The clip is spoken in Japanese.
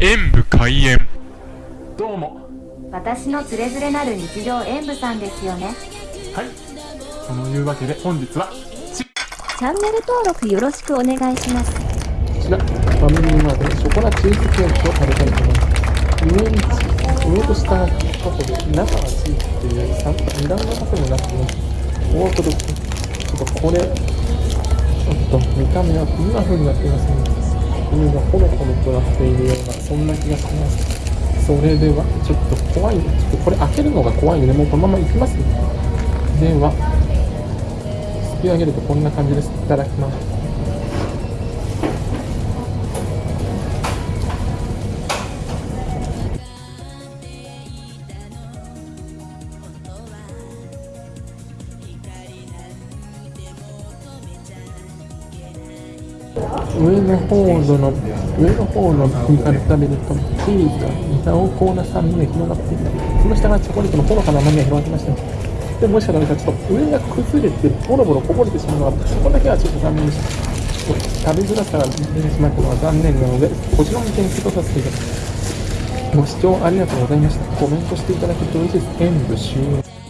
演武開演どうも私のつれづれなる日常演舞さんですよねはいそのいうわけで本日はチャンネル登録よろしくお願いします。こちら、ファミリーマートでショコラチーズケーキを食べたいと思います。上にチ上と下がタコで、中はチーズっていう三二段のタコになっています。オートドッグ。ちょっとこれ、ちょっと見た目はこんな風になっていますね。上がホロホロとなっているような、そんな気がします。それでは、ちょっと怖い。ちょっとこれ開けるのが怖いので、もうこのまま行きますね。では、すき上げるとこんな感じです。いただきます。上の方の上の方の身から食べるとチーズが濃厚な酸味が広がっていてその下がチョコレートのほのかな甘みが広がってましたでもしかしたらちょっと上が崩れてボロボロこぼれてしまうのがそこだけはちょっと残念でした食べづらさが出てしまったのは残念なのでこちらの点数とさせていただきます。ご視聴ありがとうございました。コメントしていただけると嬉しいです。演武終了。